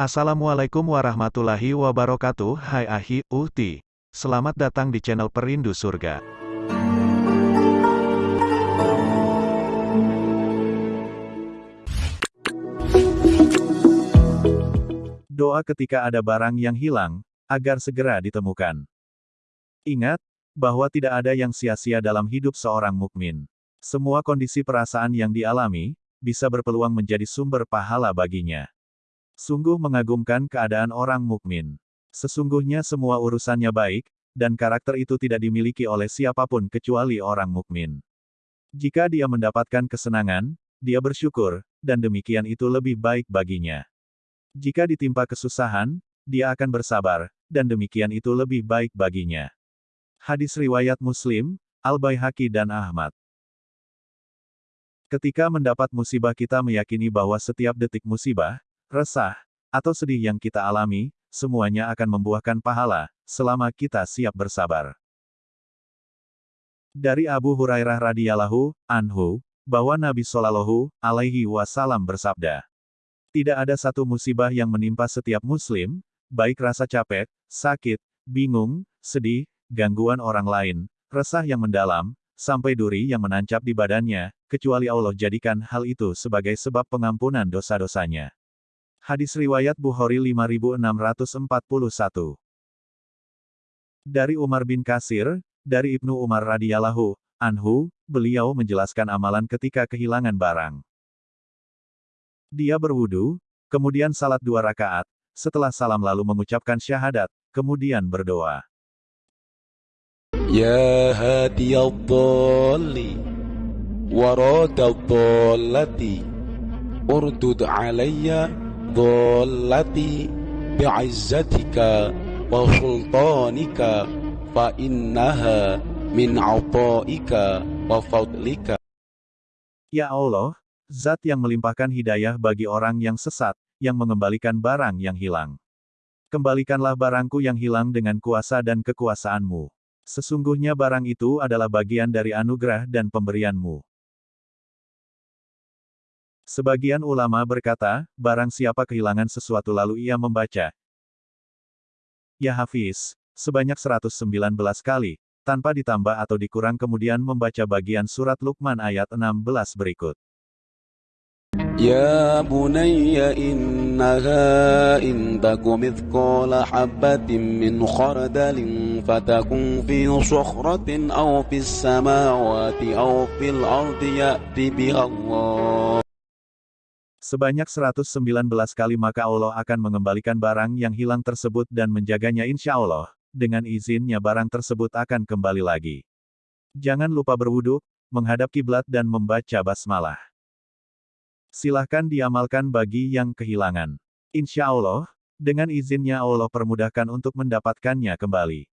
Assalamualaikum warahmatullahi wabarakatuh Hai Ahi, Uhti Selamat datang di channel Perindu Surga Doa ketika ada barang yang hilang, agar segera ditemukan. Ingat, bahwa tidak ada yang sia-sia dalam hidup seorang mukmin. Semua kondisi perasaan yang dialami, bisa berpeluang menjadi sumber pahala baginya. Sungguh mengagumkan keadaan orang mukmin. Sesungguhnya semua urusannya baik, dan karakter itu tidak dimiliki oleh siapa pun kecuali orang mukmin. Jika dia mendapatkan kesenangan, dia bersyukur, dan demikian itu lebih baik baginya. Jika ditimpa kesusahan, dia akan bersabar, dan demikian itu lebih baik baginya. Hadis riwayat Muslim, Al-Baihaqi dan Ahmad. Ketika mendapat musibah kita meyakini bahwa setiap detik musibah, resah, atau sedih yang kita alami, semuanya akan membuahkan pahala, selama kita siap bersabar. Dari Abu Hurairah radhiyallahu anhu, bahwa Nabi Shallallahu alaihi wasallam bersabda, tidak ada satu musibah yang menimpa setiap muslim, baik rasa capek, sakit, bingung, sedih, gangguan orang lain, resah yang mendalam, sampai duri yang menancap di badannya, kecuali Allah jadikan hal itu sebagai sebab pengampunan dosa-dosanya. Hadis Riwayat Bukhari 5641 Dari Umar bin Kasir, dari Ibnu Umar radhiyallahu anhu, beliau menjelaskan amalan ketika kehilangan barang. Dia berwudu, kemudian salat dua rakaat, setelah salam lalu mengucapkan syahadat, kemudian berdoa. Ya hadiyadhalli, waradadhallati, urdud alayya ضالتي بعزتك وسلطانك فإنها من عطائك وفضلك Ya Allah, Zat yang melimpahkan hidayah bagi orang yang sesat, yang mengembalikan barang yang hilang. Kembalikanlah barangku yang hilang dengan kuasa dan kekuasaanmu. Sesungguhnya barang itu adalah bagian dari anugerah dan pemberianmu. Sebagian ulama berkata, barang siapa kehilangan sesuatu lalu ia membaca. Ya Hafiz, sebanyak 119 kali, tanpa ditambah atau dikurang kemudian membaca bagian surat Luqman ayat 16 berikut. Ya bunayya innaha in taku mithqala habbatin min khardalin fatakun fi sukhratin aw fis samawati aw fil ardi ya'ti biha Allah Sebanyak 119 kali maka Allah akan mengembalikan barang yang hilang tersebut dan menjaganya insya Allah, dengan izinnya barang tersebut akan kembali lagi. Jangan lupa berwuduk, menghadap kiblat dan membaca basmalah. Silahkan diamalkan bagi yang kehilangan. Insya Allah, dengan izinnya Allah permudahkan untuk mendapatkannya kembali.